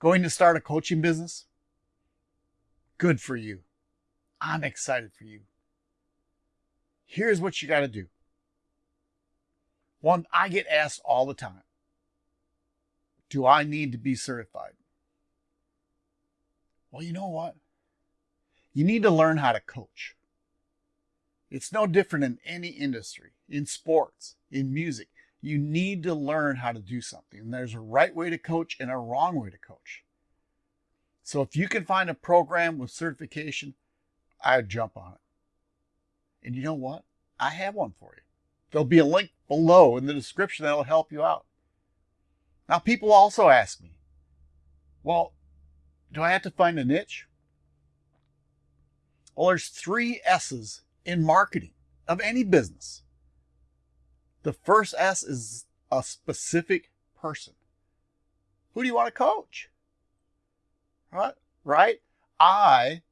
Going to start a coaching business? Good for you. I'm excited for you. Here's what you got to do. One, I get asked all the time Do I need to be certified? Well, you know what? You need to learn how to coach. It's no different in any industry, in sports, in music. You need to learn how to do something. There's a right way to coach and a wrong way to coach. So if you can find a program with certification, I'd jump on it. And you know what? I have one for you. There'll be a link below in the description that'll help you out. Now, people also ask me, well, do I have to find a niche? Well, there's three S's in marketing of any business. The first S is a specific person. Who do you want to coach? Right? Right? I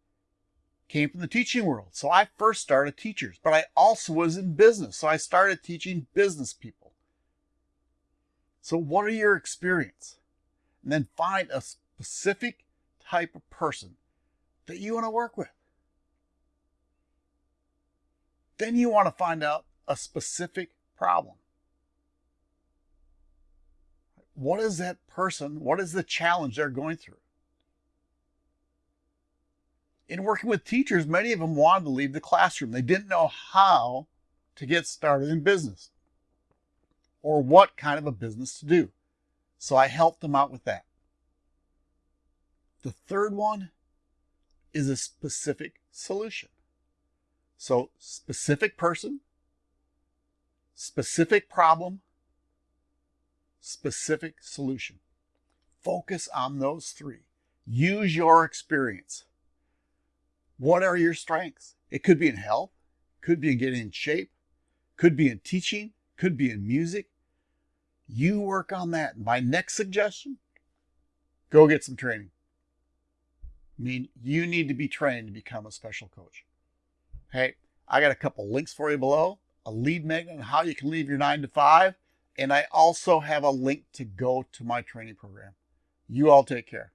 came from the teaching world. So I first started teachers, but I also was in business. So I started teaching business people. So what are your experience? And then find a specific type of person that you want to work with. Then you want to find out a specific problem. What is that person? What is the challenge they're going through? In working with teachers, many of them wanted to leave the classroom. They didn't know how to get started in business or what kind of a business to do. So I helped them out with that. The third one is a specific solution. So specific person, specific problem, specific solution. Focus on those three. Use your experience. What are your strengths? It could be in health, could be in getting in shape, could be in teaching, could be in music. You work on that. My next suggestion, go get some training. I mean, you need to be trained to become a special coach. Hey, I got a couple links for you below, a lead magnet on how you can leave your nine to five, and I also have a link to go to my training program. You all take care.